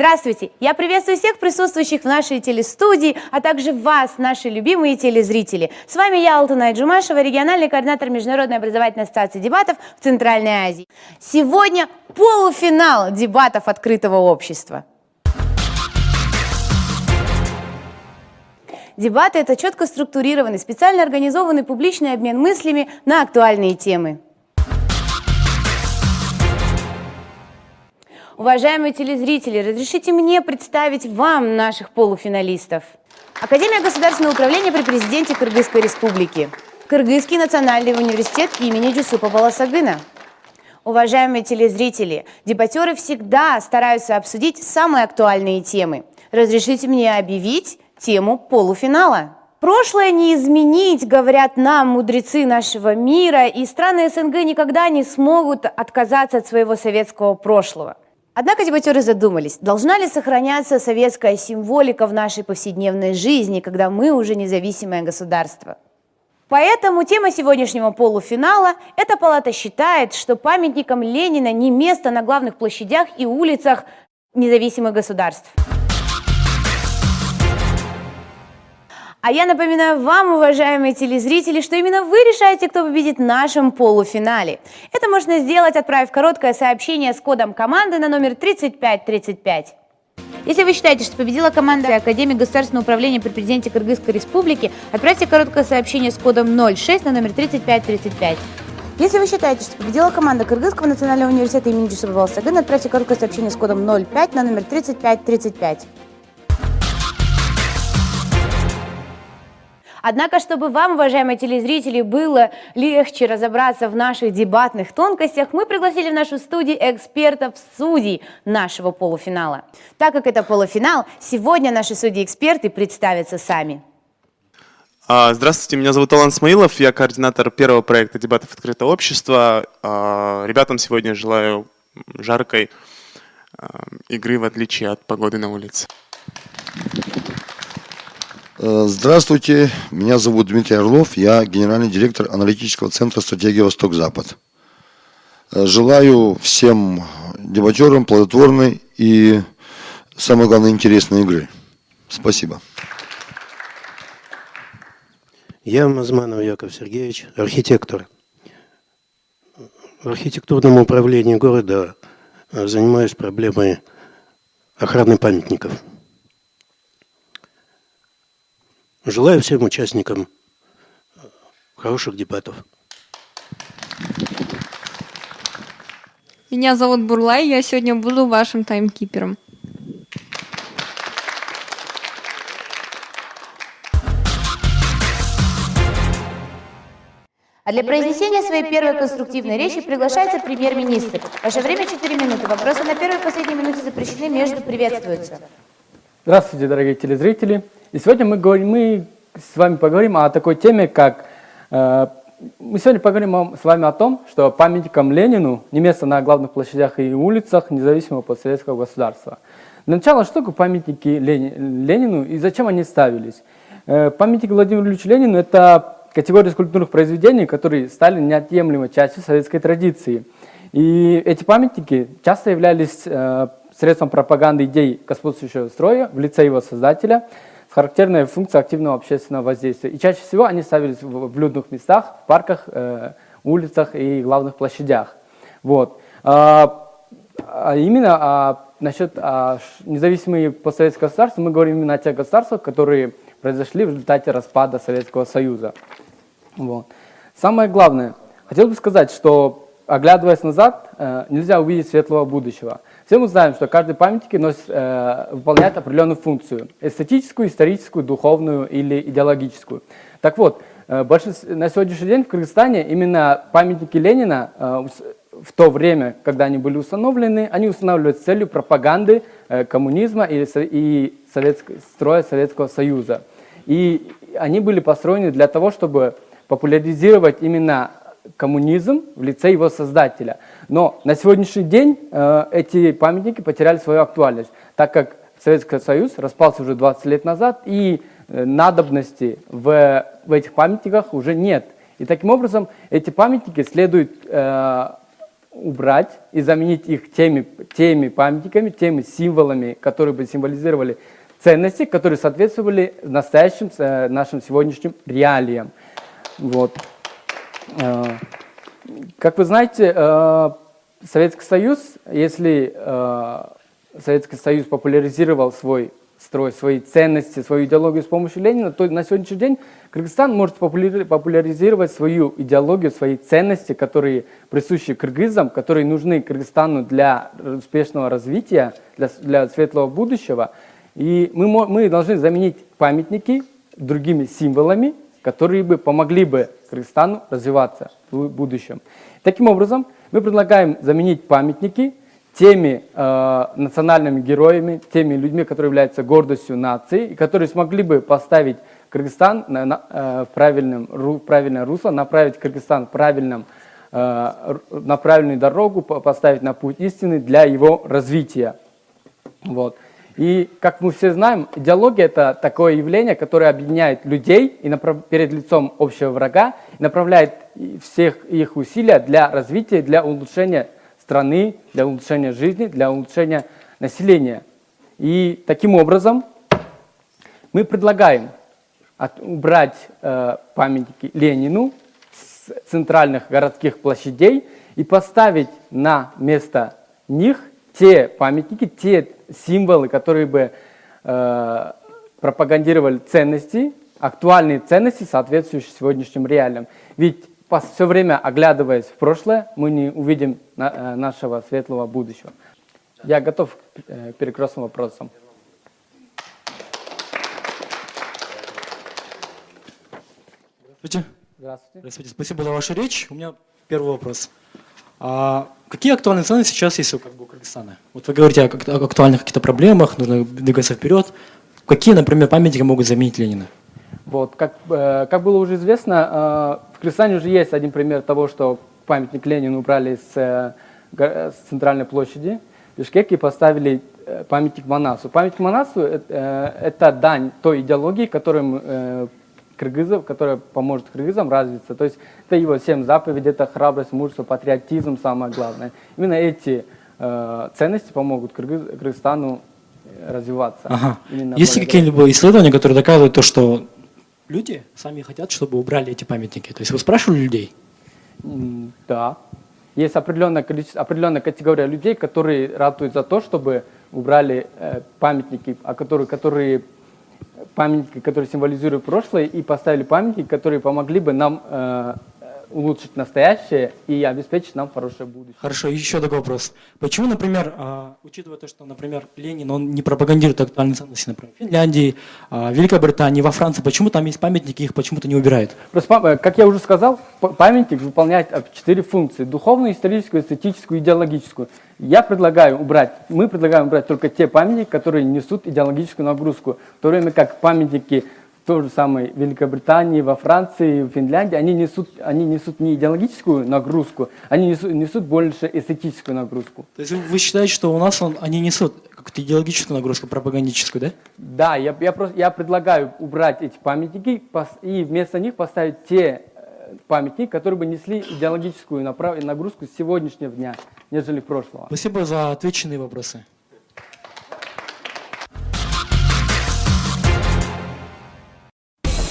Здравствуйте! Я приветствую всех присутствующих в нашей телестудии, а также вас, наши любимые телезрители. С вами я, Алтунай Джумашева, региональный координатор Международной образовательной ассоциации дебатов в Центральной Азии. Сегодня полуфинал дебатов открытого общества. Дебаты – это четко структурированный, специально организованный публичный обмен мыслями на актуальные темы. Уважаемые телезрители, разрешите мне представить вам наших полуфиналистов. Академия государственного управления при президенте Кыргызской республики. Кыргызский национальный университет имени Джусупа Баласагына. Уважаемые телезрители, дебатеры всегда стараются обсудить самые актуальные темы. Разрешите мне объявить тему полуфинала. Прошлое не изменить, говорят нам мудрецы нашего мира, и страны СНГ никогда не смогут отказаться от своего советского прошлого. Однако дебатеры задумались, должна ли сохраняться советская символика в нашей повседневной жизни, когда мы уже независимое государство. Поэтому тема сегодняшнего полуфинала – эта палата считает, что памятникам Ленина не место на главных площадях и улицах независимых государств. А я напоминаю вам, уважаемые телезрители, что именно вы решаете, кто победит в нашем полуфинале. Это можно сделать, отправив короткое сообщение с кодом команды на номер 3535. Если вы считаете, что победила команда Академии государственного управления при президенте Кыргызской республики, отправьте короткое сообщение с кодом 06 на номер 3535. Если вы считаете, что победила команда Кыргызского национального университета имени Джусупа Балсагына, отправьте короткое сообщение с кодом 05 на номер 3535. Однако, чтобы вам, уважаемые телезрители, было легче разобраться в наших дебатных тонкостях, мы пригласили в нашу студию экспертов-судей нашего полуфинала. Так как это полуфинал, сегодня наши судьи-эксперты представятся сами. А, здравствуйте, меня зовут Алан Смаилов, я координатор первого проекта дебатов открытого общества. Ребятам сегодня желаю жаркой а, игры в отличие от погоды на улице. Э, здравствуйте, меня зовут Дмитрий Орлов, я генеральный директор аналитического центра «Стратегия Восток-Запад». Э, желаю всем дебатерам плодотворной и, самое главное, интересной игры. Спасибо. Я Мазманов Яков Сергеевич, архитектор. В архитектурном управлении города э, занимаюсь проблемой охраны памятников. Желаю всем участникам хороших дебатов. Меня зовут Бурлай, я сегодня буду вашим таймкипером. А для произнесения своей первой конструктивной речи приглашается премьер-министр. Ваше время 4 минуты. Вопросы на первой и последней минуте запрещены, между приветствуются. Здравствуйте, дорогие телезрители. И сегодня мы, говорим, мы с вами поговорим о такой теме, как... Э, мы сегодня поговорим с вами о том, что памятникам Ленину не место на главных площадях и улицах независимого постсоветского государства. Для начала, что такое памятники Ленину и зачем они ставились? Э, памятник Владимиру Ильичу Ленину – это категория скульптурных произведений, которые стали неотъемлемой частью советской традиции. И эти памятники часто являлись э, средством пропаганды идей господствующего строя в лице его создателя – с характерной функцией активного общественного воздействия. И чаще всего они ставились в, в людных местах, в парках, э, улицах и главных площадях. Вот. А, а именно а, насчет а, независимые постсоветские государства, мы говорим именно о тех государствах, которые произошли в результате распада Советского Союза. Вот. Самое главное, хотел бы сказать, что оглядываясь назад, э, нельзя увидеть светлого будущего. Все мы знаем, что каждый памятник носит, э, выполняет определенную функцию – эстетическую, историческую, духовную или идеологическую. Так вот, э, на сегодняшний день в Кыргызстане именно памятники Ленина э, в то время, когда они были установлены, они устанавливаются с целью пропаганды э, коммунизма и, и советско, строя Советского Союза. И они были построены для того, чтобы популяризировать именно коммунизм в лице его создателя. Но на сегодняшний день э, эти памятники потеряли свою актуальность, так как Советский Союз распался уже 20 лет назад, и э, надобности в, в этих памятниках уже нет. И таким образом эти памятники следует э, убрать и заменить их теми, теми памятниками, теми символами, которые бы символизировали ценности, которые соответствовали настоящим э, нашим сегодняшним реалиям. Вот. Э, Как вы знаете, э, Советский Союз, если э, Советский Союз популяризировал свой строй, свои ценности, свою идеологию с помощью Ленина, то на сегодняшний день Кыргызстан может популяри- популяризировать свою идеологию, свои ценности, которые присущи кыргызам, которые нужны Кыргызстану для успешного развития, для, для светлого будущего. И мы, мы должны заменить памятники другими символами, которые бы помогли бы Кыргызстану развиваться в будущем. Таким образом, мы предлагаем заменить памятники теми э, национальными героями, теми людьми, которые являются гордостью нации, и которые смогли бы поставить Кыргызстан на, на, э, в, правильном, ру- правильное русло, направить Кыргызстан в правильном, э, на правильную дорогу, по- поставить на путь истины для его развития. Вот. И, как мы все знаем, идеология – это такое явление, которое объединяет людей и направ- перед лицом общего врага, и направляет всех их усилия для развития, для улучшения страны, для улучшения жизни, для улучшения населения. И таким образом мы предлагаем от- убрать э, памятники Ленину с центральных городских площадей и поставить на место них те памятники, те символы, которые бы э, пропагандировали ценности, актуальные ценности, соответствующие сегодняшним реалиям. Ведь все время оглядываясь в прошлое, мы не увидим на- э, нашего светлого будущего. Я готов э, к перекрестным вопросам. Здравствуйте. Здравствуйте. Здравствуйте. Спасибо за вашу речь. У меня первый вопрос. А какие актуальные ценности сейчас есть у, как Кыргызстана? Вот вы говорите о, актуальных каких-то проблемах, нужно двигаться вперед. Какие, например, памятники могут заменить Ленина? Вот, как, э, как было уже известно, э, в Кыргызстане уже есть один пример того, что памятник Ленину убрали с, э, с центральной площади в Бишкеке и поставили э, памятник Манасу. Памятник Манасу э, это дань той идеологии, которым э, кыргызов, которая поможет кыргызам развиться. То есть это его семь заповедей, это храбрость, мужество, патриотизм, самое главное. Именно эти э, ценности помогут Кыргыз- Кыргызстану э, развиваться. Ага. Именно Есть ли какие-либо исследования, которые доказывают то, что люди сами хотят, чтобы убрали эти памятники? То есть вы спрашивали людей? Да. Есть определенное количество, определенная категория людей, которые ратуют за то, чтобы убрали э, памятники, а которые, которые памятники, которые символизируют прошлое, и поставили памятники, которые помогли бы нам э, улучшить настоящее и обеспечить нам хорошее будущее. Хорошо, еще такой вопрос. Почему, например, а, учитывая то, что, например, Ленин, он не пропагандирует актуальные ценности, например, в Финляндии, а, Великобритании, во Франции, почему там есть памятники, их почему-то не убирают? Просто, э, как я уже сказал, памятник выполняет э, четыре функции. Духовную, историческую, эстетическую, идеологическую. Я предлагаю убрать, мы предлагаем убрать только те памятники, которые несут идеологическую нагрузку. В то время как памятники той же самой Великобритании, во Франции, в Финляндии, они несут, они несут не идеологическую нагрузку, они несут, несут больше эстетическую нагрузку. То есть вы- считаете, что у нас он, они несут какую-то идеологическую нагрузку, пропагандическую, да? Да, я, я, просто, я предлагаю убрать эти памятники и вместо них поставить те э, памятники, которые бы несли идеологическую нагрузку сегодняшнего дня, нежели прошлого. Спасибо за отвеченные вопросы.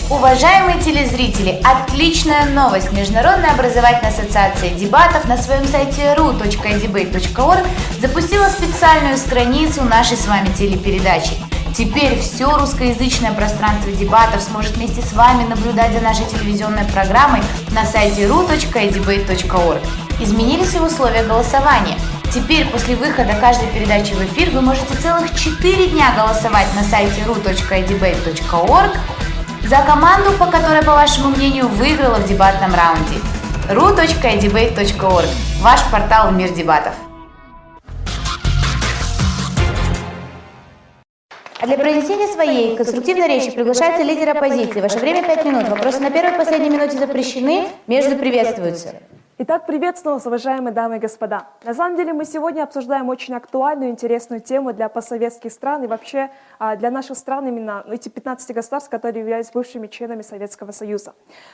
Уважаемые телезрители, отличная новость! Международная образовательная ассоциация дебатов на своем сайте ru.debate.org запустила специальную страницу нашей с вами телепередачи. Теперь все русскоязычное пространство дебатов сможет вместе с вами наблюдать за нашей телевизионной программой на сайте ru.debate.org. Изменились и условия голосования. Теперь после выхода каждой передачи в эфир вы можете целых 4 дня голосовать на сайте ru.debate.org за команду, по которой, по вашему мнению, выиграла в дебатном раунде. ru.debate.org – ваш портал в мир дебатов. А для произнесения своей конструктивной речи приглашается лидер оппозиции. Ваше время 5 минут. Вопросы на первой и последней минуте запрещены, между приветствуются. Итак, приветствую вас, уважаемые дамы и господа. На самом деле мы сегодня обсуждаем очень актуальную, интересную тему для постсоветских стран и вообще а, для наших стран, именно эти 15 государств, которые являются бывшими членами Советского Союза.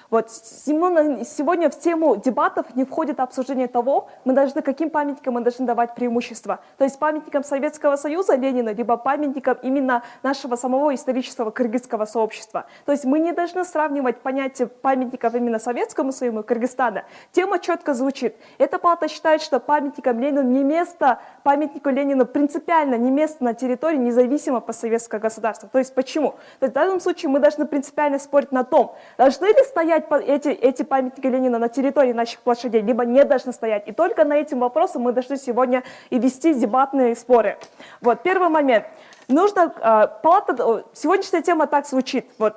Вот сегодня в тему дебатов не входит обсуждение того, мы должны, каким памятникам мы должны давать преимущество. То есть памятникам Советского Союза Ленина, либо памятникам именно нашего самого исторического кыргызского сообщества. То есть мы не должны сравнивать понятие памятников именно Советскому Союзу и Кыргызстана. Тема четко звучит. Эта палата считает, что памятникам Ленину не место, памятнику Ленину принципиально не место на территории независимого постсоветского государства. То есть почему? То есть в данном случае мы должны принципиально спорить на том, должны ли стоять эти, эти памятники Ленина на территории наших площадей, либо не должны стоять. И только на этим вопросом мы должны сегодня и вести дебатные споры. Вот, первый момент. Нужно, э, палата, сегодняшняя тема так звучит, вот,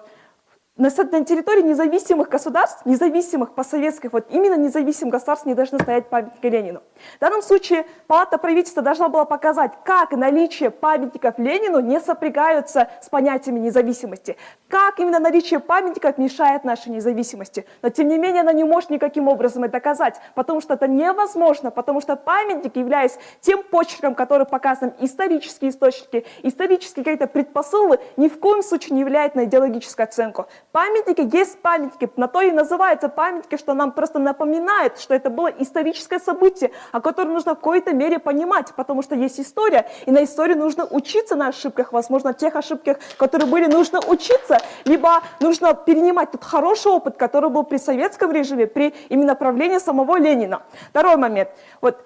на, территории независимых государств, независимых постсоветских, вот именно независимых государств не должны стоять памятники Ленину. В данном случае палата правительства должна была показать, как наличие памятников Ленину не сопрягаются с понятиями независимости, как именно наличие памятников мешает нашей независимости. Но тем не менее она не может никаким образом это доказать, потому что это невозможно, потому что памятник, являясь тем почерком, который показан исторические источники, исторические какие-то предпосылы, ни в коем случае не влияет на идеологическую оценку. Памятники есть памятники, на то и называются памятники, что нам просто напоминает, что это было историческое событие, о котором нужно в какой-то мере понимать, потому что есть история, и на истории нужно учиться на ошибках, возможно, тех ошибках, которые были, нужно учиться, либо нужно перенимать тот хороший опыт, который был при советском режиме, при именно правлении самого Ленина. Второй момент. Вот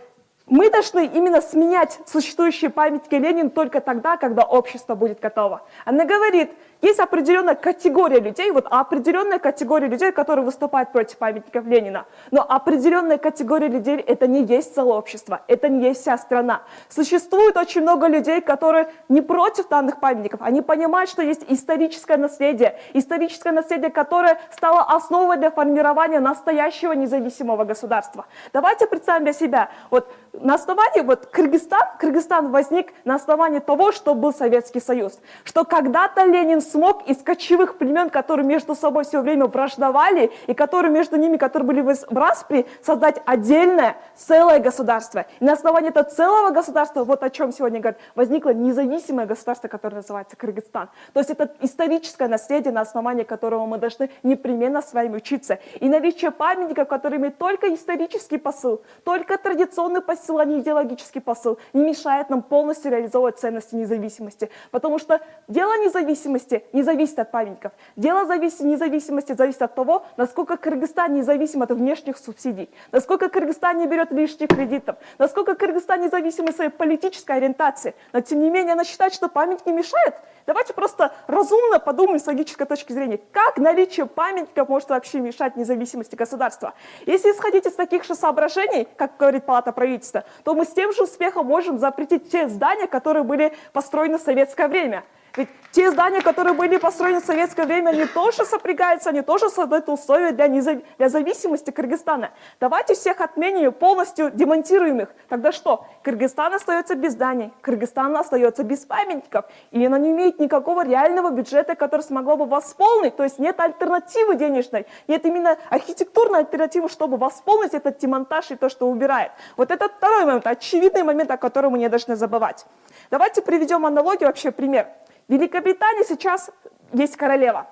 мы должны именно сменять существующие памятники Ленина только тогда, когда общество будет готово. Она говорит, есть определенная категория людей, вот определенная категория людей, которые выступают против памятников Ленина. Но определенная категория людей это не есть целое общество, это не есть вся страна. Существует очень много людей, которые не против данных памятников, они понимают, что есть историческое наследие, историческое наследие, которое стало основой для формирования настоящего независимого государства. Давайте представим для себя, вот на основании, вот Кыргызстан, Кыргызстан возник на основании того, что был Советский Союз, что когда-то Ленин смог из кочевых племен, которые между собой все время враждовали, и которые между ними, которые были в распри, создать отдельное, целое государство. И на основании этого целого государства, вот о чем сегодня говорят, возникло независимое государство, которое называется Кыргызстан. То есть это историческое наследие, на основании которого мы должны непременно с вами учиться. И наличие памятников, которые имеют только исторический посыл, только традиционный посыл, а не идеологический посыл, не мешает нам полностью реализовывать ценности независимости. Потому что дело независимости не зависит от памятников. Дело зависит, независимости зависит от того, насколько Кыргызстан независим от внешних субсидий, насколько Кыргызстан не берет лишних кредитов, насколько Кыргызстан независим от своей политической ориентации. Но тем не менее она считает, что память не мешает. Давайте просто разумно подумаем с логической точки зрения, как наличие памятников может вообще мешать независимости государства. Если исходить из таких же соображений, как говорит Палата правительства, то мы с тем же успехом можем запретить те здания, которые были построены в советское время. Ведь те здания, которые были построены в советское время, они тоже сопрягаются, они тоже создают условия для, незав... для зависимости Кыргызстана. Давайте всех отменим полностью демонтируем их. Тогда что? Кыргызстан остается без зданий, Кыргызстан остается без памятников. И она не имеет никакого реального бюджета, который смогло бы восполнить. То есть нет альтернативы денежной, нет именно архитектурной альтернативы, чтобы восполнить этот демонтаж и то, что убирает. Вот это второй момент, очевидный момент, о котором мы не должны забывать. Давайте приведем аналогию, вообще пример. В Великобритании сейчас есть королева.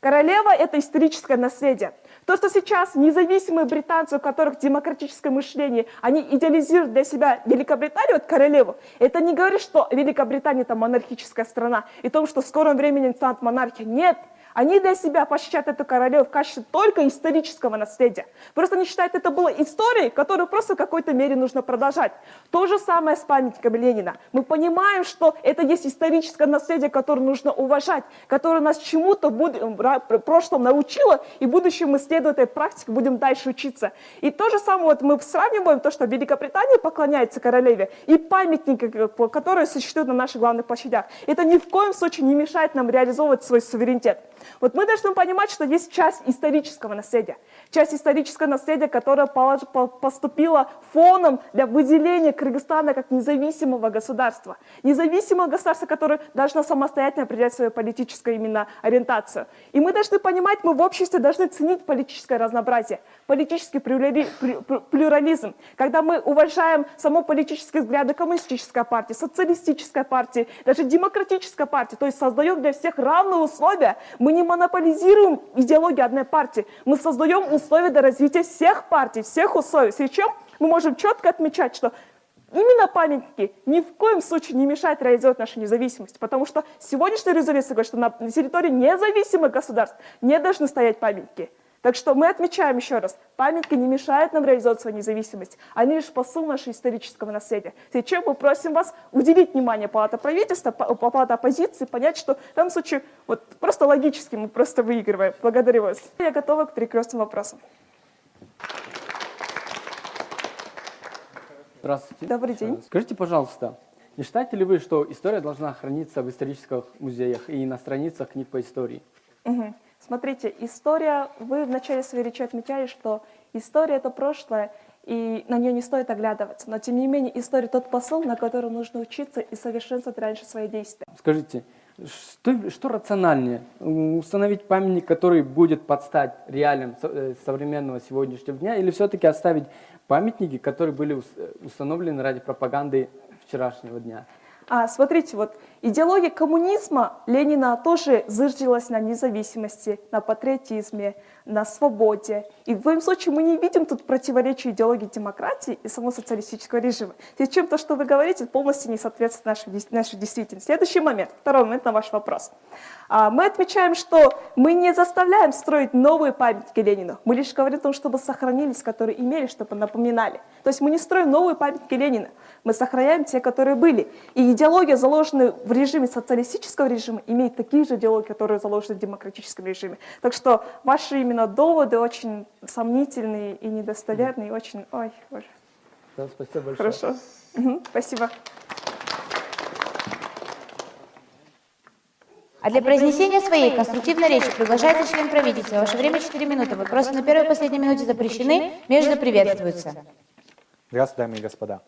Королева – это историческое наследие. То, что сейчас независимые британцы, у которых демократическое мышление, они идеализируют для себя Великобританию, вот королеву, это не говорит, что Великобритания – это монархическая страна, и том, что в скором времени станет монархией. Нет, они для себя посчитают эту королеву в качестве только исторического наследия. Просто они считают, это было историей, которую просто в какой-то мере нужно продолжать. То же самое с памятниками Ленина. Мы понимаем, что это есть историческое наследие, которое нужно уважать, которое нас чему-то в прошлом научило, и в будущем мы, следуя этой практике, будем дальше учиться. И то же самое вот мы сравниваем то, что Великобритания поклоняется королеве, и памятники, которые существуют на наших главных площадях. Это ни в коем случае не мешает нам реализовывать свой суверенитет. Вот мы должны понимать, что есть часть исторического наследия. Часть исторического наследия, которая поступила фоном для выделения Кыргызстана как независимого государства. Независимого государства, которое должно самостоятельно определять свою политическую именно ориентацию. И мы должны понимать, мы в обществе должны ценить политическое разнообразие, политический плюрализм. Когда мы уважаем само политические взгляды коммунистической партии, социалистической партии, даже демократической партии, то есть создаем для всех равные условия, мы не монополизируем идеологию одной партии, мы создаем условия для развития всех партий, всех условий. С чем мы можем четко отмечать, что Именно памятники ни в коем случае не мешают реализовать нашу независимость, потому что сегодняшняя резолюция говорит, что на территории независимых государств не должны стоять памятники. Так что мы отмечаем еще раз, памятники не мешают нам реализовать свою независимость, они лишь посыл нашего исторического наследия. Сейчас мы просим вас уделить внимание палата правительства, па- палата оппозиции, понять, что в данном случае вот просто логически мы просто выигрываем. Благодарю вас. Я готова к перекрестным вопросам. Здравствуйте. Добрый день. Скажите, пожалуйста, не считаете ли вы, что история должна храниться в исторических музеях и на страницах книг по истории? Мгм. Смотрите, история, вы в начале своей речи отмечали, что история — это прошлое, и на нее не стоит оглядываться. Но, тем не менее, история — тот посыл, на котором нужно учиться и совершенствовать раньше свои действия. Скажите, что, что рациональнее? Установить памятник, который будет подстать реалиям э, современного сегодняшнего дня, или все-таки оставить памятники, которые были э, установлены ради пропаганды вчерашнего дня? А, смотрите, вот идеология коммунизма Ленина тоже зыжилась на независимости, на патриотизме, на свободе. И в твоем случае мы не видим тут противоречия идеологии демократии и самого социалистического режима. Зачем то, что вы говорите, полностью не соответствует нашей, нашей действительности. Следующий момент, второй момент на ваш вопрос. А, мы отмечаем, что мы не заставляем строить новые памятники Ленину. Мы лишь говорим о том, чтобы сохранились, которые имели, чтобы напоминали. То есть мы не строим новые памятники Ленина. Мы сохраняем те, которые были. И идеология, заложенная в режиме социалистического режима, имеет такие же идеологии, которые заложены в демократическом режиме. Так что ваши именно доводы очень сомнительные и недостоверные, и очень... Ой, боже. Да, спасибо большое. Хорошо. Спасибо. А для произнесения своей конструктивной речи приглашается член правительства. Ваше время 4 минуты. Вопросы на первой и последней минуте запрещены, между приветствуются. Здравствуйте, дамы и господа.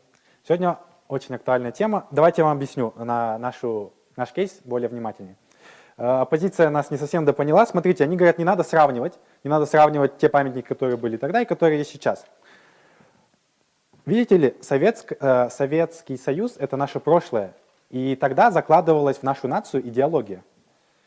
Сегодня очень актуальная тема. Давайте я вам объясню на нашу, наш кейс более внимательнее. Э, Оппозиция нас не совсем допоняла. Смотрите, они говорят, не надо сравнивать, не надо сравнивать те памятники, которые были тогда и которые есть сейчас. Видите ли, Советск- э, Советский Союз – это наше прошлое. И тогда закладывалась в нашу нацию идеология.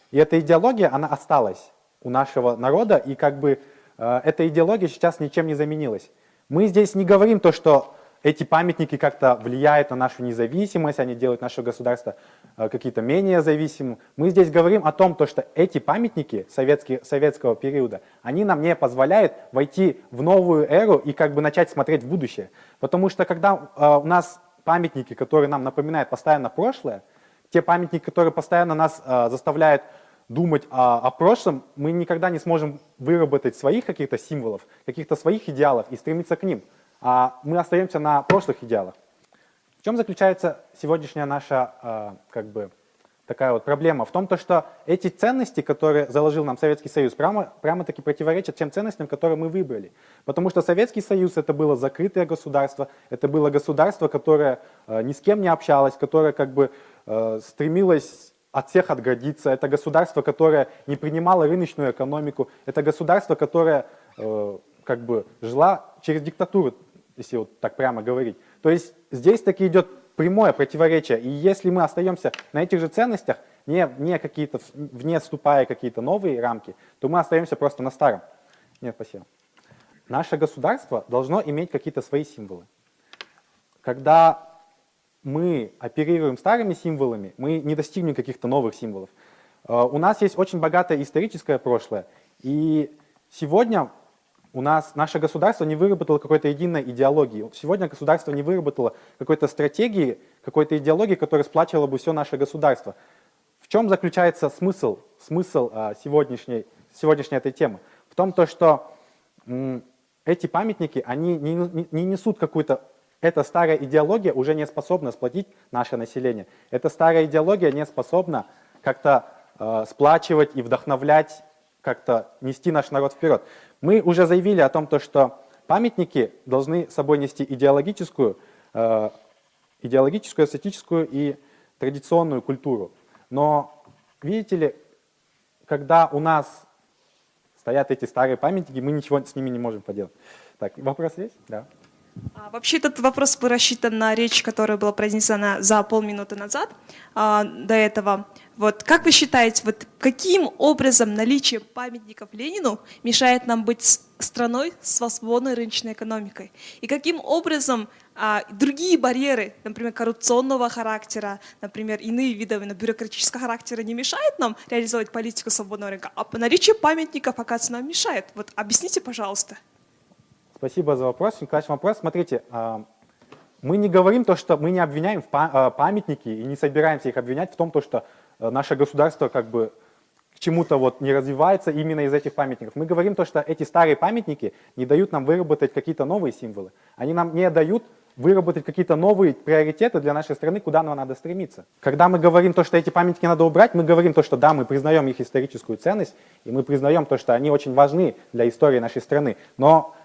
И эта идеология, она осталась у нашего народа, и как бы э, эта идеология сейчас ничем не заменилась. Мы здесь не говорим то, что эти памятники как-то влияют на нашу независимость, они делают наше государство э, какие-то менее зависимым. Мы здесь говорим о том, то, что эти памятники советского периода, они нам не позволяют войти в новую эру и как бы начать смотреть в будущее. Потому что когда э, у нас памятники, которые нам напоминают постоянно прошлое, те памятники, которые постоянно нас э, заставляют думать о, о прошлом, мы никогда не сможем выработать своих каких-то символов, каких-то своих идеалов и стремиться к ним. А мы остаемся на прошлых идеалах. В чем заключается сегодняшняя наша э, как бы такая вот проблема? В том, то, что эти ценности, которые заложил нам Советский Союз, прямо, прямо-таки противоречат тем ценностям, которые мы выбрали. Потому что Советский Союз это было закрытое государство, это было государство, которое э, ни с кем не общалось, которое как бы э, стремилось от всех отгородиться. Это государство, которое не принимало рыночную экономику. Это государство, которое э, как бы жила через диктатуру, если вот так прямо говорить. То есть здесь таки идет прямое противоречие. И если мы остаемся на этих же ценностях, не, не какие-то, вне вступая какие-то новые рамки, то мы остаемся просто на старом. Нет, спасибо. Наше государство должно иметь какие-то свои символы. Когда мы оперируем старыми символами, мы не достигнем каких-то новых символов. Э, У нас есть очень богатое историческое прошлое, и сегодня у нас наше государство не выработало какой-то единой идеологии. Сегодня государство не выработало какой-то стратегии, какой-то идеологии, которая сплачивала бы все наше государство. В чем заключается смысл, смысл а, сегодняшней, сегодняшней этой темы? В том, то, что м, эти памятники, они не, не- не несут какую-то... Эта старая идеология уже не способна сплотить наше население. Эта старая идеология не способна как-то э, сплачивать и вдохновлять, как-то нести наш народ вперед. Мы уже заявили о том, то, что памятники должны собой нести идеологическую, э, идеологическую, эстетическую и традиционную культуру. Но, видите ли, когда у нас стоят эти старые памятники, мы ничего с ними не можем поделать. Так, вопрос есть? Да. А, Вообще этот вопрос был рассчитан на речь, которая была произнесена за полминуты назад а, до этого. Вот как вы считаете, вот каким образом наличие памятников Ленину мешает нам быть страной с свободной рыночной экономикой? И каким образом а, другие барьеры, например, коррупционного характера, например, иные виды именно бюрократического характера не мешают нам реализовать политику свободного рынка, а наличие памятников, оказывается, нам мешает? Вот объясните, пожалуйста. Спасибо за вопрос. Классный вопрос. Смотрите, а, мы не говорим то, что мы не обвиняем в а, памятники и не собираемся их обвинять в том, то, что э, наше государство как бы к чему-то вот не развивается именно из этих памятников. Мы говорим то, что эти старые памятники не дают нам выработать какие-то новые символы. Они нам не дают выработать какие-то новые приоритеты для нашей страны, куда нам надо стремиться. Когда мы говорим то, что эти памятники надо убрать, мы говорим то, что да, мы признаем их историческую ценность, и мы признаем то, что они очень важны для истории нашей страны. Но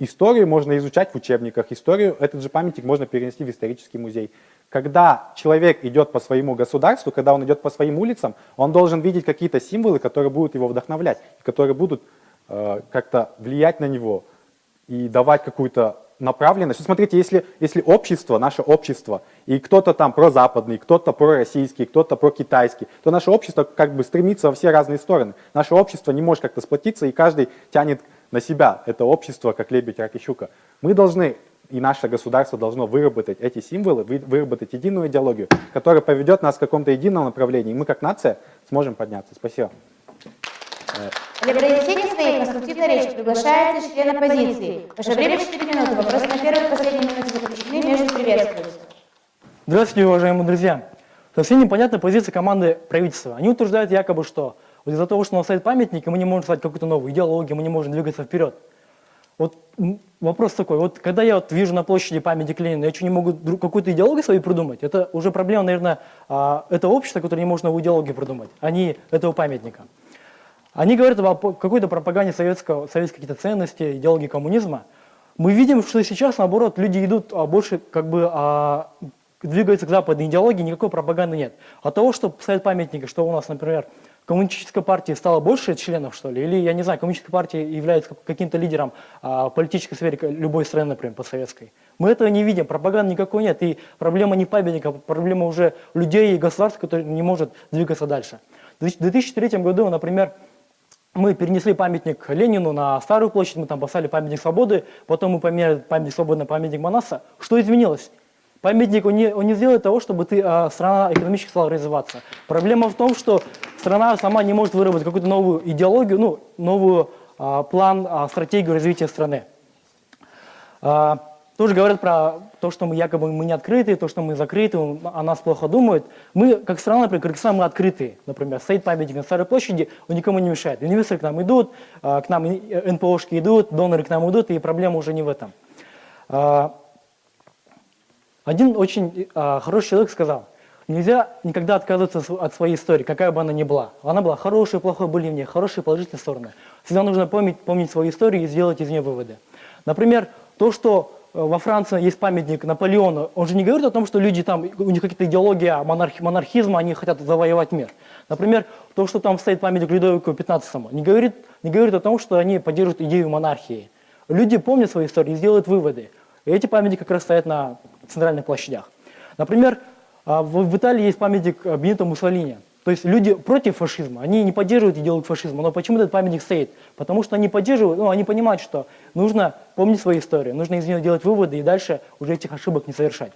Историю можно изучать в учебниках, историю, этот же памятник можно перенести в исторический музей. Когда человек идет по своему государству, когда он идет по своим улицам, он должен видеть какие-то символы, которые будут его вдохновлять, которые будут э, как-то влиять на него и давать какую-то направленность. Смотрите, если, если общество, наше общество, и кто-то там прозападный, кто-то пророссийский, кто-то прокитайский, то наше общество как бы стремится во все разные стороны. Наше общество не может как-то сплотиться, и каждый тянет на себя это общество, как лебедь, рак и щука. Мы должны, и наше государство должно выработать эти символы, вы- выработать единую идеологию, которая поведет нас в каком-то едином направлении, и мы как нация сможем подняться. Спасибо. Для произнесения своей конструктивной речи приглашается член оппозиции. Ваше время 4 минуты. Вопросы на первой и последней минуте заключены, между приветствуются. Здравствуйте, уважаемые друзья. Совсем непонятна позиция команды правительства. Они утверждают якобы, что вот из-за того, что у нас стоит памятник, и мы не можем создать какую-то новую идеологию, мы не можем двигаться вперед. Вот вопрос такой, вот когда я вот вижу на площади памятник Ленина, я что, не могу какую-то идеологию свою придумать? Это уже проблема, наверное, а, этого общества, которое не может новую идеологию придумать, а не этого памятника. Они говорят о какой-то пропаганде советского, советской какие-то ценности, идеологии коммунизма. Мы видим, что сейчас, наоборот, люди идут а, больше, как бы, а, двигаются к западной идеологии, никакой пропаганды нет. От того, что стоят памятники, что у нас, например, коммунистической партии стало больше членов, что ли, или, я не знаю, коммунистическая партия является как- каким-то лидером а, политической сфере любой страны, например, постсоветской. Мы этого не видим, пропаганды никакой нет, и проблема не памятника, проблема уже людей и государства, которые не может двигаться дальше. В 2003 году, например, мы перенесли памятник Ленину на Старую площадь, мы там поставили памятник свободы, потом мы поменяли памятник свободы на памятник Манаса. Что изменилось? Памятник, он не, он не сделает того, чтобы ты, а, страна экономически стала развиваться. Проблема в том, что страна сама не может выработать какую-то новую идеологию, ну, новую а, план, а, стратегию развития страны. А, тоже говорят про то, что мы якобы мы не открыты, то, что мы закрыты, о нас плохо думают. Мы, как страна, например, Кыргызстан, мы открыты. Например, стоит памятник на Старой площади, он никому не мешает. Инвесторы к нам идут, а, к нам и- НПОшки идут, доноры к нам идут, и проблема уже не в этом. А, Один очень а, хороший человек сказал, нельзя никогда отказываться от своей истории, какая бы она ни была. Она была хорошая, плохой, были в ней хорошие, положительные стороны. Всегда нужно помнить, помнить свою историю и сделать из нее выводы. Например, то, что э, во Франции есть памятник Наполеону, он же не говорит о том, что люди там, у них какие-то идеологии монархи- монархизма, они хотят завоевать мир. Например, то, что там стоит памятник Людовику XV, не говорит, не говорит о том, что они поддерживают идею монархии. Люди помнят свою историю и сделают выводы. И эти памятники как раз стоят на центральных площадях. Например, в в Италии есть памятник а, Бенито Муссолини. То есть люди против фашизма, они не поддерживают идеологию фашизма, но почему этот памятник стоит? Потому что они поддерживают, ну, они понимают, что нужно помнить свою историю, нужно из нее делать выводы и дальше уже этих ошибок не совершать.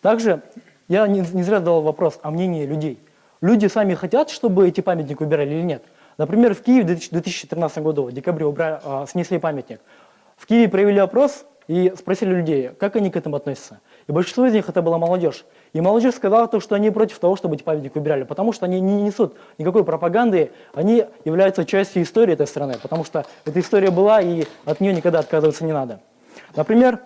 Также я не, зря задал вопрос о мнении людей. Люди сами хотят, чтобы эти памятники убирали или нет? Например, в Киеве в 2000 2013 году, в декабре убрали, а, снесли памятник. В Киеве провели опрос и спросили людей, как они к этому относятся. И большинство из них это была молодежь. И молодежь сказала то, что они против того, чтобы эти памятники убирали, потому что они не несут никакой пропаганды, они являются частью истории этой страны, потому что эта история была, и от нее никогда отказываться не надо. Например,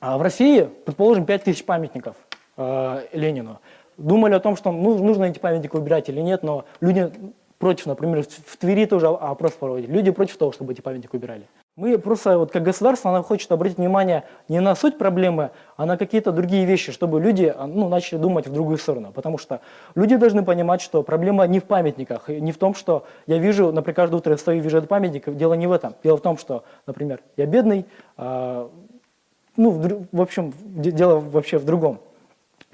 а, в России, предположим, 5000 памятников э, Ленину. думали о том, что ну, нужно эти памятники убирать или нет, но люди против, например, в Твери тоже опрос проводили, люди против того, чтобы эти памятники убирали. Мы просто, вот как государство, оно хочет обратить внимание не на суть проблемы, а на какие-то другие вещи, чтобы люди а, ну, начали думать в другую сторону. Потому что люди должны понимать, что проблема не в памятниках, не в том, что я вижу, например, каждое утро я стою и вижу этот памятник, дело не в этом. Дело в том, что, например, я бедный, а, ну, в, в общем, де- дело вообще в другом.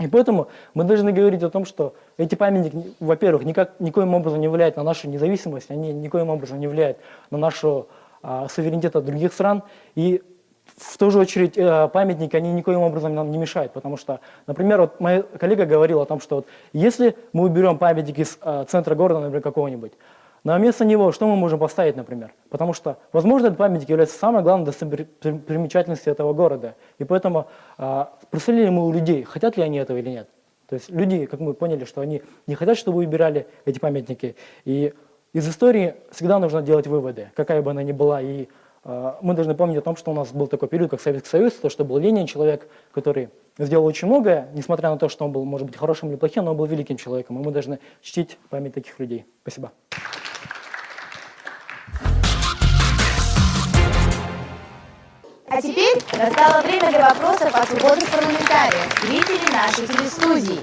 И поэтому мы должны говорить о том, что эти памятники, во-первых, никак, никоим образом не влияют на нашу независимость, они никоим образом не влияют на нашу а, суверенитет от других стран. И в ту же очередь э, памятники, они никоим образом нам не мешают, потому что, например, вот моя коллега говорила о том, что вот если мы уберем памятник из э, центра города, например, какого-нибудь, на место него что мы можем поставить, например? Потому что, возможно, этот памятник является самой главной достопримечательностью этого города. И поэтому а, спросили ли мы у людей, хотят ли они этого или нет. То есть люди, как мы поняли, что они не хотят, чтобы убирали эти памятники. И из истории всегда нужно делать выводы, какая бы она ни была. И э, мы должны помнить о том, что у нас был такой период, как Советский Союз, то, что был Ленин, человек, который сделал очень многое, несмотря на то, что он был, может быть, хорошим или плохим, но он был великим человеком, и мы должны чтить память таких людей. Спасибо. А теперь настало время для вопросов от свободных парламентариев, зрителей нашей телестудии.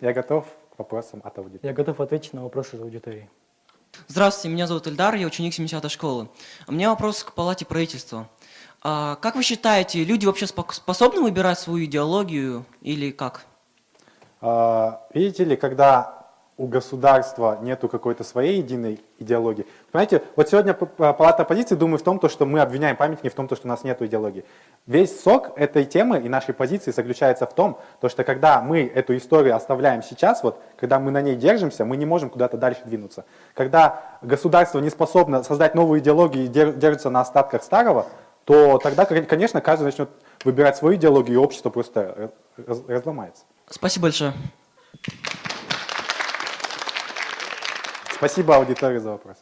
Я готов к вопросам от аудитории. Я готов ответить на вопросы из аудитории. Здравствуйте, меня зовут Эльдар, я ученик 70-й школы. У меня вопрос к палате правительства. А, как вы считаете, люди вообще способны выбирать свою идеологию или как? А, Видите ли, когда у государства нету какой-то своей единой идеологии. Понимаете, вот сегодня палата оппозиции думает в том, то, что мы обвиняем памятники в том, то, что у нас нет идеологии. Весь сок этой темы и нашей позиции заключается в том, то, что когда мы эту историю оставляем сейчас, вот, когда мы на ней держимся, мы не можем куда-то дальше двинуться. Когда государство не способно создать новую идеологию и дер- держится на остатках старого, то тогда, кон- конечно, каждый начнет выбирать свою идеологию, и общество просто раз- разломается. Спасибо большое. Спасибо аудитории за вопрос.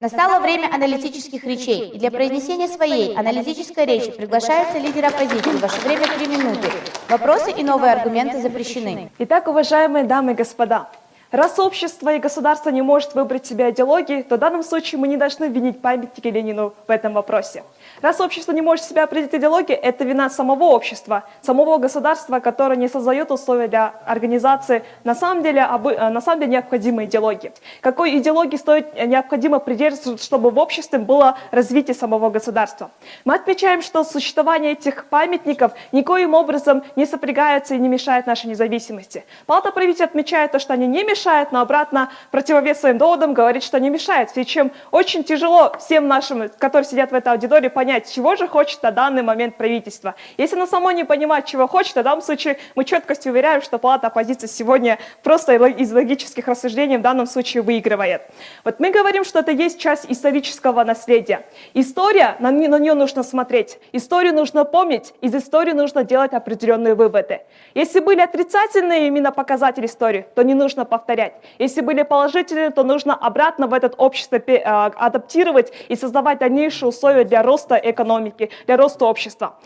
Настало время аналитических речей, и для произнесения своей аналитической речи приглашается лидер оппозиции. Ваше время три минуты. Вопросы и новые аргументы запрещены. Итак, уважаемые дамы и господа, раз общество и государство не может выбрать себе идеологии, то в данном случае мы не должны винить памятники Ленину в этом вопросе. Раз общество не может себя определить идеологией, это вина самого общества, самого государства, которое не создает условия для организации на самом деле, обы- э, на самом деле необходимой идеологии. Какой идеологии стоит э, необходимо придерживаться, чтобы в обществе было развитие самого государства? Мы отмечаем, что существование этих памятников никоим образом не сопрягается и не мешает нашей независимости. Палата правителей отмечает то, что они не мешают, но обратно противовес своим доводам говорит, что не мешает. С чем очень тяжело всем нашим, которые сидят в этой аудитории, понять, чего же хочет на данный момент правительство. Если оно само не понимает, чего хочет, в данном случае мы четкостью уверяем, что палата оппозиции сегодня просто из логических рассуждений в данном случае выигрывает. Вот мы говорим, что это есть часть исторического наследия. История, на, на нее нужно смотреть. Историю нужно помнить, из истории нужно делать определенные выводы. Если были отрицательные именно показатели истории, то не нужно повторять. Если были положительные, то нужно обратно в это общество а, адаптировать и создавать дальнейшие условия для роста экономики, для роста общества.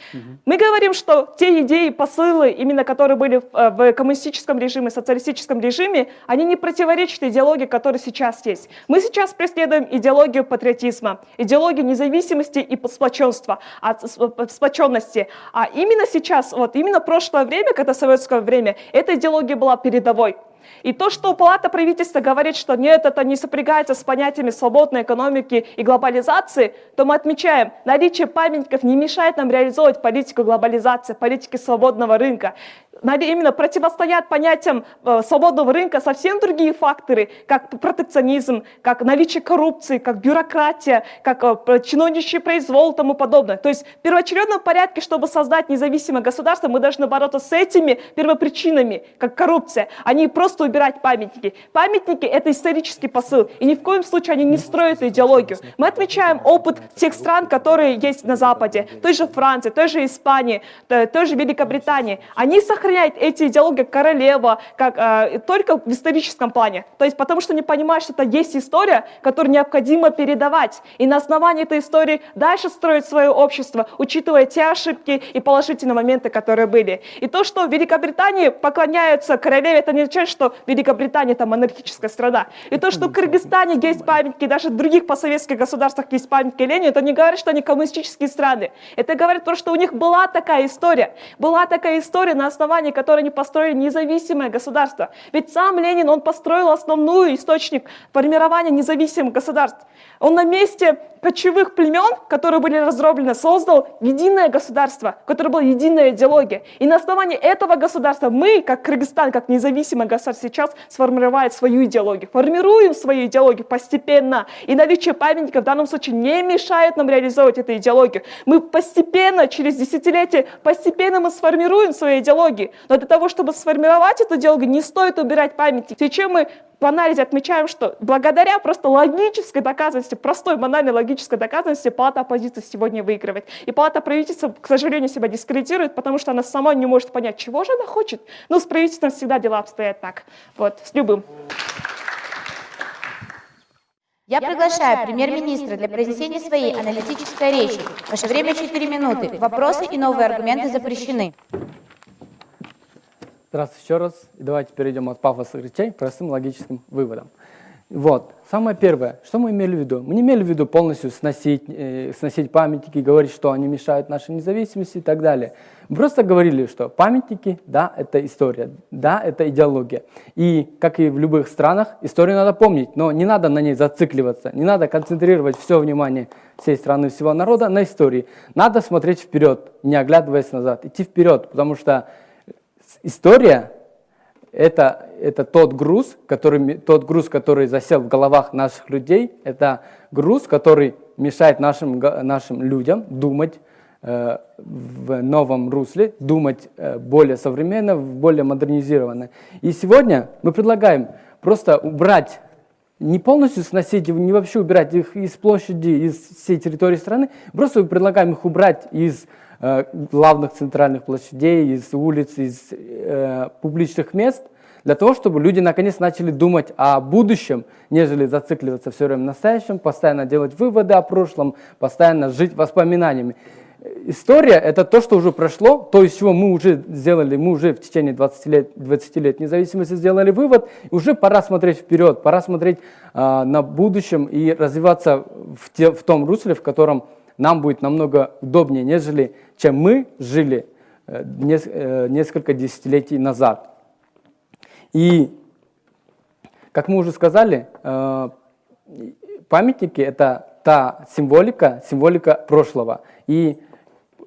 Мы говорим, что те идеи, посылы, именно которые были в, э, коммунистическом режиме, социалистическом режиме, они не противоречат идеологии, которая сейчас есть. Мы сейчас преследуем идеологию патриотизма, идеологию независимости и сплоченства, а, э, сплоченности. А именно сейчас, вот именно прошлое время, когда советское время, эта идеология была передовой. И то, что Палата правительства говорит, что нет, это не сопрягается с понятиями свободной экономики и глобализации, то мы отмечаем, наличие памятников не мешает нам реализовывать политику глобализации, политики свободного рынка. Именно противостоят понятиям э, свободного рынка совсем другие факторы, как протекционизм, как наличие коррупции, как бюрократия, как э, чиновничий произвол и тому подобное. То есть в первоочередном порядке, чтобы создать независимое государство, мы должны бороться с этими первопричинами, как коррупция, а не просто убирать памятники. Памятники — это исторический посыл, и ни в коем случае они не строят идеологию. Мы отмечаем опыт тех стран, которые есть на Западе, той же Франции, той же Испании, той же Великобритании. Они сохраняют сохраняет эти идеологии королева, как э, только в историческом плане. То есть потому что не понимают, что это есть история, которую необходимо передавать. И на основании этой истории дальше строить свое общество, учитывая те ошибки и положительные моменты, которые были. И то, что в Великобритании поклоняются королеве, это не означает, что Великобритания это монархическая страна. И то, что в Кыргызстане есть памятники, даже в других постсоветских государствах есть памятники Ленину, это не говорит, что они коммунистические страны. Это говорит то, что у них была такая история. Была такая история, на основании которой они построили независимое государство. Ведь сам Ленин, он построил основную источник формирования независимых государств. Он на месте кочевых племен, которые были разроблены, создал единое государство, которое было единая идеология. И на основании этого государства мы, как Кыргызстан, как независимое государство, сейчас сформируем свою идеологию. Формируем свою идеологию постепенно. И наличие памятников в данном случае не мешает нам реализовывать эту идеологию. Мы постепенно, через десятилетия, постепенно мы сформируем свою идеологию. Но для того, чтобы сформировать эту идеологию, не стоит убирать памятники. Сейчас мы в анализе отмечаем, что благодаря просто логической доказанности, простой банальной логической доказанности, палата оппозиции сегодня выигрывает. И палата правительства, к сожалению, себя дискредитирует, потому что она сама не может понять, чего же она хочет. Но с правительством всегда дела обстоят так. Вот, с любым. Я приглашаю премьер-министра для произнесения своей аналитической речи. Ваше время 4 минуты. Вопросы и новые аргументы запрещены. Здравствуйте еще раз. И давайте перейдем от пафосных речей к простым логическим выводам. Вот. Самое первое, что мы имели в виду? Мы не имели в виду полностью сносить, э, сносить памятники, говорить, что они мешают нашей независимости и так далее. Мы просто говорили, что памятники, да, это история, да, это идеология. И, как и в любых странах, историю надо помнить, но не надо на ней зацикливаться, не надо концентрировать все внимание всей страны, всего народа на истории. Надо смотреть вперед, не оглядываясь назад, идти вперед, потому что история это, это тот груз, который, тот груз, который засел в головах наших людей, это груз, который мешает нашим, нашим людям думать э, в новом русле, думать э, более современно, более модернизированно. И сегодня мы предлагаем просто убрать, не полностью сносить, не вообще убирать их из площади, из всей территории страны, просто предлагаем их убрать из главных центральных площадей, из улиц, из э, публичных мест, для того, чтобы люди наконец начали думать о будущем, нежели зацикливаться все время в настоящем, постоянно делать выводы о прошлом, постоянно жить воспоминаниями. История – это то, что уже прошло, то, из чего мы уже сделали, мы уже в течение 20 лет, 20 лет независимости сделали вывод, уже пора смотреть вперед, пора смотреть э, на будущем и развиваться в, те, в том русле, в котором нам будет намного удобнее, нежели чем мы жили э, э, несколько десятилетий назад. И, как мы уже сказали, э, памятники – это та символика, символика прошлого. И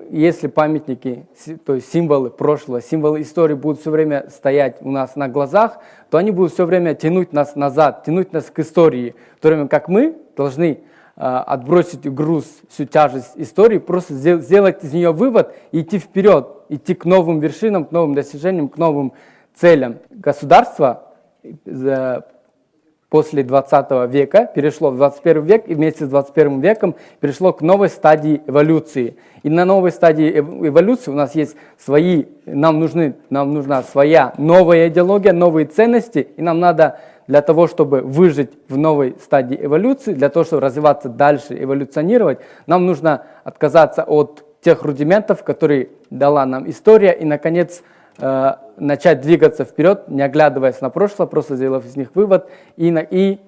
если памятники, то есть символы прошлого, символы истории будут все время стоять у нас на глазах, то они будут все время тянуть нас назад, тянуть нас к истории, в то время как мы должны отбросить груз, всю тяжесть истории, просто сделать из нее вывод и идти вперед, идти к новым вершинам, к новым достижениям, к новым целям. Государство э, после 20 века перешло в 21 век и вместе с 21 веком перешло к новой стадии эволюции. И на новой стадии эволюции у нас есть свои, нам, нужны, нам нужна своя новая идеология, новые ценности, и нам надо для того, чтобы выжить в новой стадии эволюции, для того, чтобы развиваться дальше, эволюционировать, нам нужно отказаться от тех рудиментов, которые дала нам история, и, наконец, э, начать двигаться вперед, не оглядываясь на прошлое, просто сделав из них вывод и, на, и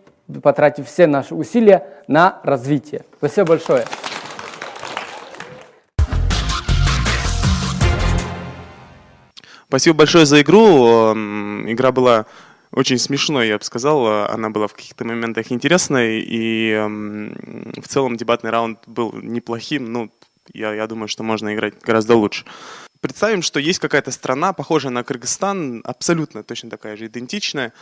потратив все наши усилия на развитие. Спасибо большое. Спасибо большое за игру. Игра была очень смешной, я бы сказал. Она была в каких-то моментах интересной, и в целом дебатный раунд был неплохим. Ну, я, я думаю, что можно играть гораздо лучше. Представим, что есть какая-то страна, похожая на Кыргызстан, абсолютно точно такая же, идентичная.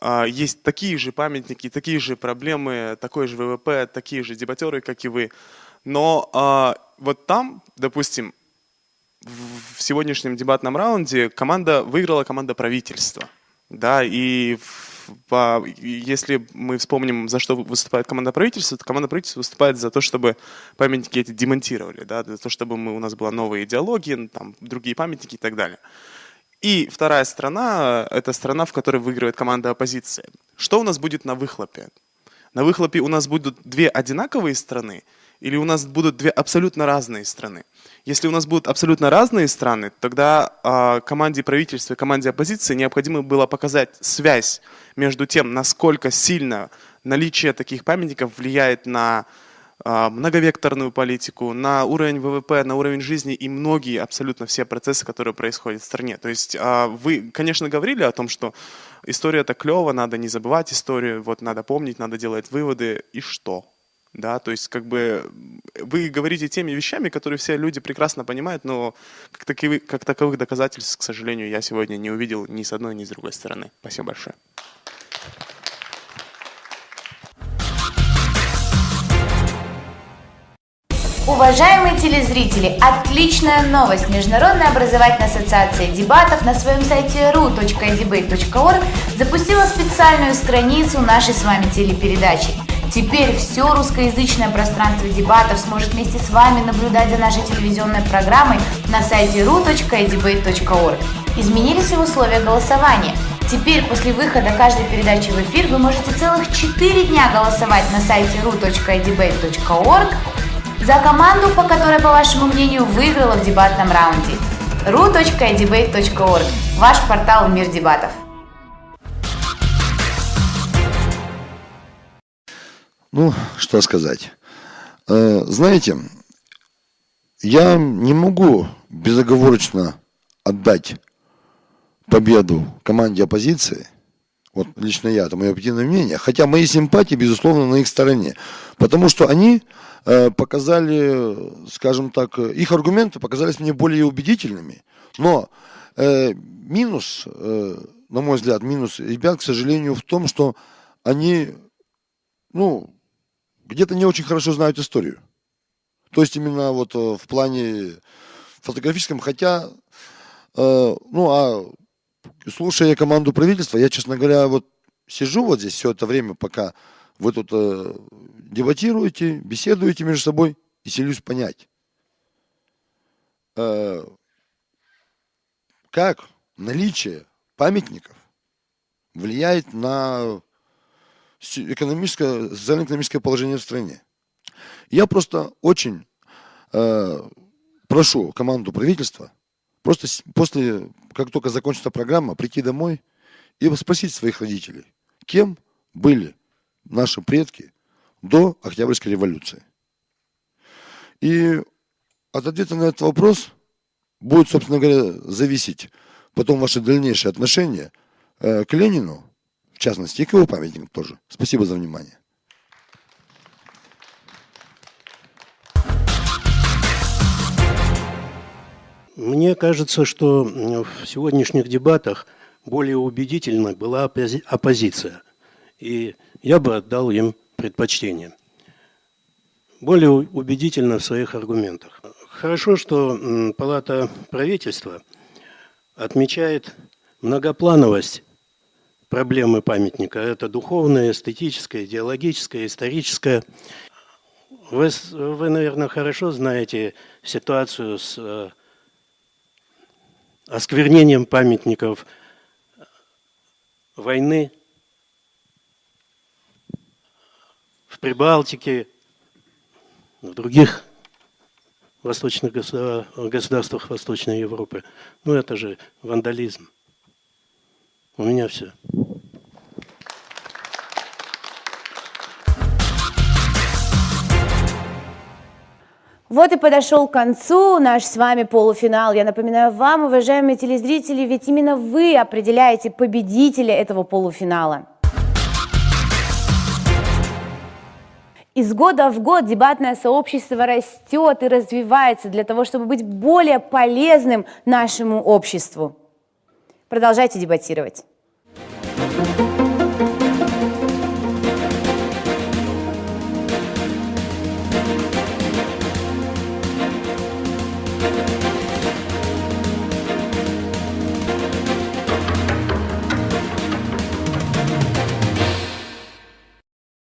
А, есть такие же памятники, такие же проблемы, такой же ВВП, такие же дебатеры, как и вы. Но а, вот там, допустим, в сегодняшнем дебатном раунде команда выиграла команда правительства. Да, и по, если мы вспомним, за что выступает команда правительства, то команда правительства выступает за то, чтобы памятники эти демонтировали, да, за то, чтобы мы, у нас была новая идеология, там, другие памятники и так далее. И вторая страна – это страна, в которой выигрывает команда оппозиции. Что у нас будет на выхлопе? На выхлопе у нас будут две одинаковые страны или у нас будут две абсолютно разные страны? Если у нас будут абсолютно разные страны, тогда э, команде правительства и команде оппозиции необходимо было показать связь между тем, насколько сильно наличие таких памятников влияет на э, многовекторную политику, на уровень ВВП, на уровень жизни и многие, абсолютно все процессы, которые происходят в стране. То есть э, вы, конечно, говорили о том, что история это клево, надо не забывать историю, вот надо помнить, надо делать выводы, и что? Да, то есть как бы вы говорите теми вещами, которые все люди прекрасно понимают, но как таковых, как таковых доказательств, к сожалению, я сегодня не увидел ни с одной, ни с другой стороны. Спасибо большое. Уважаемые телезрители, отличная новость! Международная образовательная ассоциация дебатов на своем сайте ru.debate.org запустила специальную страницу нашей с вами телепередачи. Теперь все русскоязычное пространство дебатов сможет вместе с вами наблюдать за нашей телевизионной программой на сайте ru.debate.org. Изменились и условия голосования. Теперь после выхода каждой передачи в эфир вы можете целых 4 дня голосовать на сайте ru.debate.org за команду, по которой, по вашему мнению, выиграла в дебатном раунде. ru.debate.org – ваш портал в мир дебатов. Ну, что сказать. Э, знаете, я не могу безоговорочно отдать победу команде оппозиции. Вот лично я, это мое объективное мнение. Хотя мои симпатии, безусловно, на их стороне. Потому что они э, показали, скажем так, их аргументы показались мне более убедительными. Но э, минус, э, на мой взгляд, минус ребят, к сожалению, в том, что они, ну, где-то не очень хорошо знают историю. То есть именно вот э, в плане фотографическом, хотя, э, ну, а слушая команду правительства, я, честно говоря, вот сижу вот здесь все это время, пока вы тут э, дебатируете, беседуете между собой, и селюсь понять, э, как наличие памятников влияет на экономическое, социально-экономическое положение в стране. Я просто очень э, прошу команду правительства просто после, как только закончится программа, прийти домой и спросить своих родителей, кем были наши предки до Октябрьской революции. И от ответа на этот вопрос будет, собственно говоря, зависеть потом ваше дальнейшее отношение э, к Ленину, в частности, и к его памятникам тоже. Спасибо за внимание. Мне кажется, что в сегодняшних дебатах более убедительной была оппозиция. И я бы отдал им предпочтение. Более убедительно в своих аргументах. Хорошо, что Палата правительства отмечает многоплановость проблемы памятника. Это духовное, эстетическое, идеологическое, историческое. Вы, вы, наверное, хорошо знаете ситуацию с э, осквернением памятников войны в Прибалтике, в других восточных государствах Восточной Европы. Ну, это же вандализм. У меня все. Вот и подошел к концу наш с вами полуфинал. Я напоминаю вам, уважаемые телезрители, ведь именно вы определяете победителя этого полуфинала. Из года в год дебатное сообщество растет и развивается для того, чтобы быть более полезным нашему обществу. Продолжайте дебатировать.